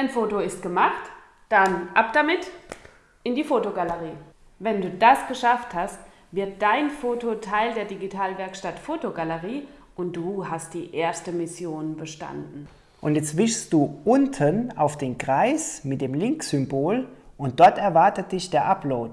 Dein Foto ist gemacht, dann ab damit in die Fotogalerie. Wenn du das geschafft hast, wird dein Foto Teil der Digitalwerkstatt Fotogalerie und du hast die erste Mission bestanden. Und jetzt wischst du unten auf den Kreis mit dem Link-Symbol und dort erwartet dich der Upload.